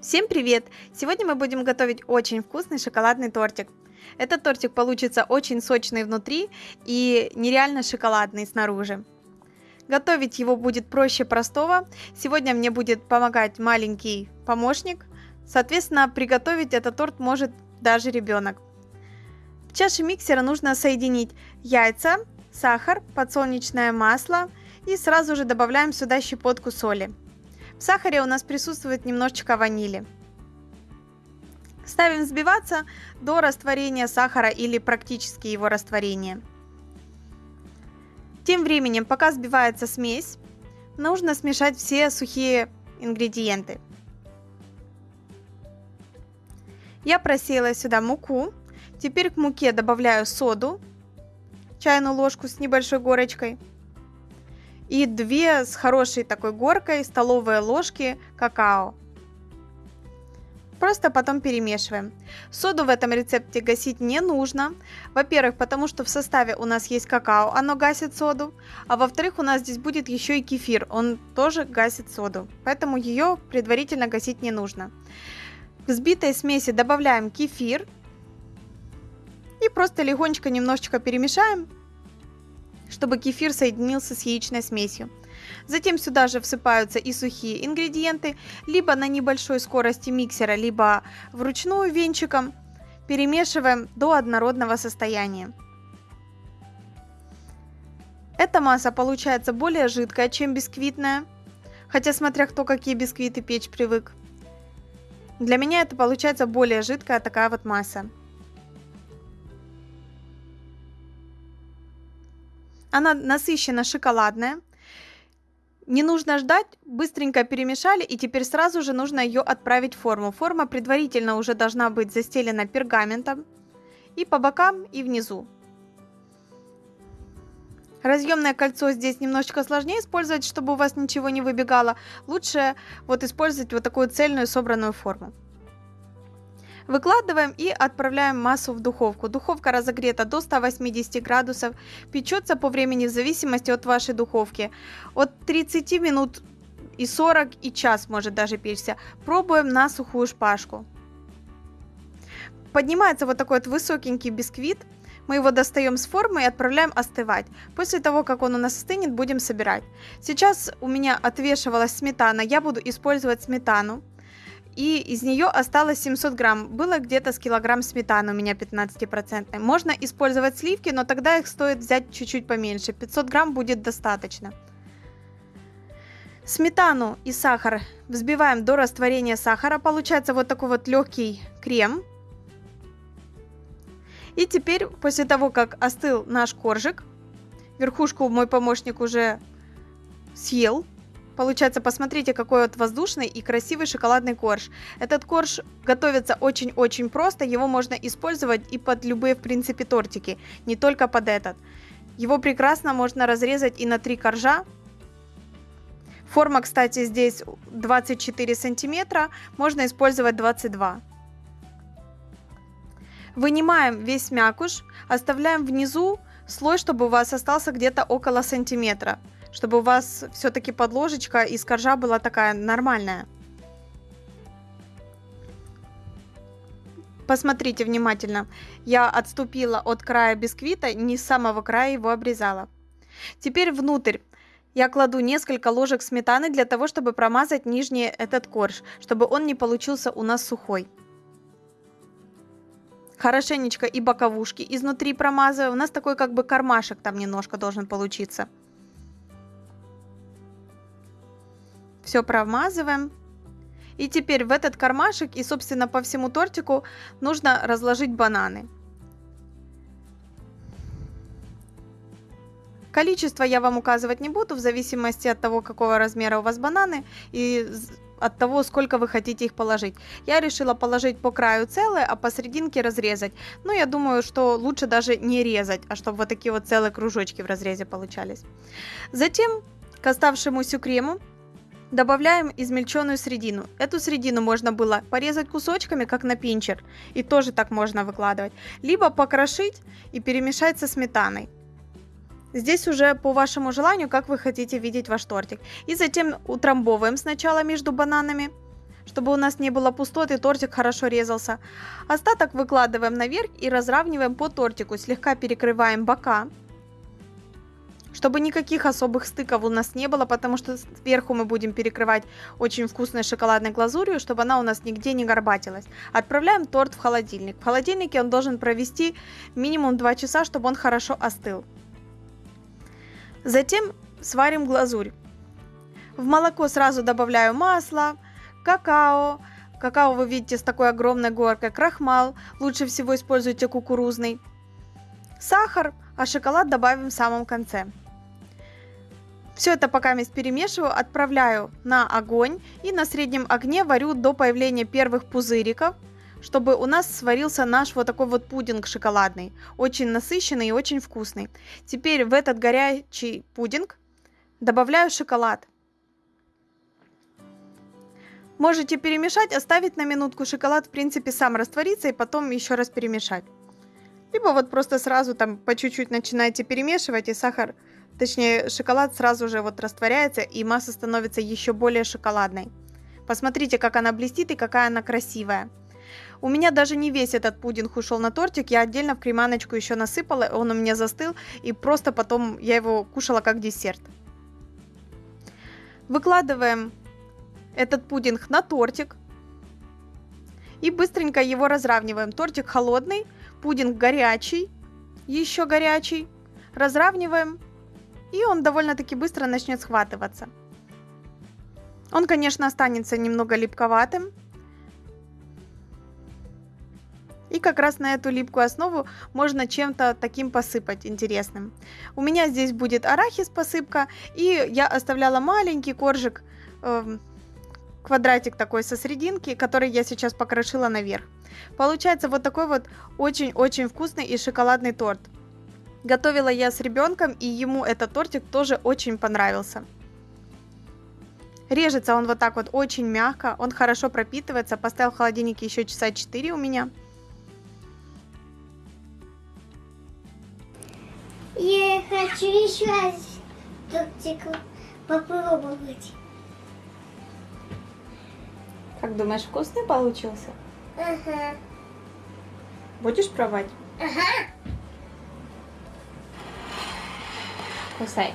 Всем привет! Сегодня мы будем готовить очень вкусный шоколадный тортик. Этот тортик получится очень сочный внутри и нереально шоколадный снаружи. Готовить его будет проще простого. Сегодня мне будет помогать маленький помощник. Соответственно, приготовить этот торт может даже ребенок. В чаше миксера нужно соединить яйца, сахар, подсолнечное масло и сразу же добавляем сюда щепотку соли. В сахаре у нас присутствует немножечко ванили. Ставим взбиваться до растворения сахара или практически его растворения. Тем временем, пока взбивается смесь, нужно смешать все сухие ингредиенты. Я просеяла сюда муку. Теперь к муке добавляю соду, чайную ложку с небольшой горочкой – и 2 с хорошей такой горкой столовые ложки какао. Просто потом перемешиваем. Соду в этом рецепте гасить не нужно. Во-первых, потому что в составе у нас есть какао, оно гасит соду. А во-вторых, у нас здесь будет еще и кефир, он тоже гасит соду. Поэтому ее предварительно гасить не нужно. В взбитой смеси добавляем кефир. И просто легонечко немножечко перемешаем чтобы кефир соединился с яичной смесью. Затем сюда же всыпаются и сухие ингредиенты, либо на небольшой скорости миксера, либо вручную венчиком. Перемешиваем до однородного состояния. Эта масса получается более жидкая, чем бисквитная, хотя смотря кто какие бисквиты печь привык. Для меня это получается более жидкая такая вот масса. Она насыщенно шоколадная. Не нужно ждать, быстренько перемешали и теперь сразу же нужно ее отправить в форму. Форма предварительно уже должна быть застелена пергаментом и по бокам, и внизу. Разъемное кольцо здесь немножечко сложнее использовать, чтобы у вас ничего не выбегало. Лучше вот использовать вот такую цельную собранную форму. Выкладываем и отправляем массу в духовку. Духовка разогрета до 180 градусов. Печется по времени в зависимости от вашей духовки. От 30 минут и 40 и час может даже печься. Пробуем на сухую шпажку. Поднимается вот такой вот высокенький бисквит. Мы его достаем с формы и отправляем остывать. После того, как он у нас остынет, будем собирать. Сейчас у меня отвешивалась сметана. Я буду использовать сметану и из нее осталось 700 грамм. Было где-то с килограмм сметаны у меня 15%. Можно использовать сливки, но тогда их стоит взять чуть-чуть поменьше. 500 грамм будет достаточно. Сметану и сахар взбиваем до растворения сахара. Получается вот такой вот легкий крем. И теперь, после того, как остыл наш коржик, верхушку мой помощник уже съел, Получается, посмотрите, какой вот воздушный и красивый шоколадный корж. Этот корж готовится очень-очень просто, его можно использовать и под любые, в принципе, тортики, не только под этот. Его прекрасно можно разрезать и на три коржа. Форма, кстати, здесь 24 сантиметра, можно использовать 22. Вынимаем весь мякуш, оставляем внизу слой, чтобы у вас остался где-то около сантиметра чтобы у вас все-таки подложечка из коржа была такая нормальная. Посмотрите внимательно. Я отступила от края бисквита, не с самого края его обрезала. Теперь внутрь я кладу несколько ложек сметаны для того, чтобы промазать нижний этот корж, чтобы он не получился у нас сухой. Хорошенечко и боковушки изнутри промазываю. У нас такой как бы кармашек там немножко должен получиться. Все промазываем. И теперь в этот кармашек и, собственно, по всему тортику нужно разложить бананы. Количество я вам указывать не буду, в зависимости от того, какого размера у вас бананы и от того, сколько вы хотите их положить. Я решила положить по краю целое, а посерединке разрезать. Ну, я думаю, что лучше даже не резать, а чтобы вот такие вот целые кружочки в разрезе получались. Затем к оставшемуся крему Добавляем измельченную средину. Эту средину можно было порезать кусочками, как на пинчер, и тоже так можно выкладывать. Либо покрошить и перемешать со сметаной. Здесь уже по вашему желанию, как вы хотите видеть ваш тортик. И затем утрамбовываем сначала между бананами, чтобы у нас не было пустоты, тортик хорошо резался. Остаток выкладываем наверх и разравниваем по тортику, слегка перекрываем бока чтобы никаких особых стыков у нас не было, потому что сверху мы будем перекрывать очень вкусной шоколадной глазурью, чтобы она у нас нигде не горбатилась. Отправляем торт в холодильник. В холодильнике он должен провести минимум 2 часа, чтобы он хорошо остыл. Затем сварим глазурь. В молоко сразу добавляю масло, какао. Какао вы видите с такой огромной горкой, крахмал. Лучше всего используйте кукурузный. Сахар, а шоколад добавим в самом конце. Все это пока вместе перемешиваю, отправляю на огонь и на среднем огне варю до появления первых пузыриков, чтобы у нас сварился наш вот такой вот пудинг шоколадный. Очень насыщенный и очень вкусный. Теперь в этот горячий пудинг добавляю шоколад. Можете перемешать, оставить на минутку шоколад, в принципе, сам растворится и потом еще раз перемешать. Либо вот просто сразу там по чуть-чуть начинаете перемешивать и сахар Точнее, шоколад сразу же вот растворяется, и масса становится еще более шоколадной. Посмотрите, как она блестит и какая она красивая. У меня даже не весь этот пудинг ушел на тортик, я отдельно в креманочку еще насыпала, он у меня застыл, и просто потом я его кушала как десерт. Выкладываем этот пудинг на тортик и быстренько его разравниваем. Тортик холодный, пудинг горячий, еще горячий. Разравниваем и он довольно-таки быстро начнет схватываться. Он, конечно, останется немного липковатым. И как раз на эту липкую основу можно чем-то таким посыпать интересным. У меня здесь будет арахис посыпка, и я оставляла маленький коржик, э, квадратик такой со срединки, который я сейчас покрошила наверх. Получается вот такой вот очень-очень вкусный и шоколадный торт. Готовила я с ребенком, и ему этот тортик тоже очень понравился. Режется он вот так вот очень мягко, он хорошо пропитывается. Поставил в холодильнике еще часа 4 у меня. Я хочу еще раз тортик попробовать. Как думаешь, вкусный получился? Ага. Будешь пробовать? Ага. Кусай.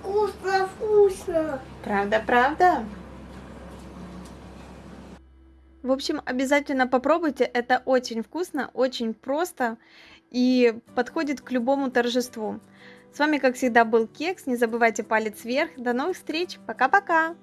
Вкусно, вкусно. Правда, правда? В общем, обязательно попробуйте. Это очень вкусно, очень просто и подходит к любому торжеству. С вами, как всегда, был Кекс. Не забывайте палец вверх. До новых встреч. Пока-пока.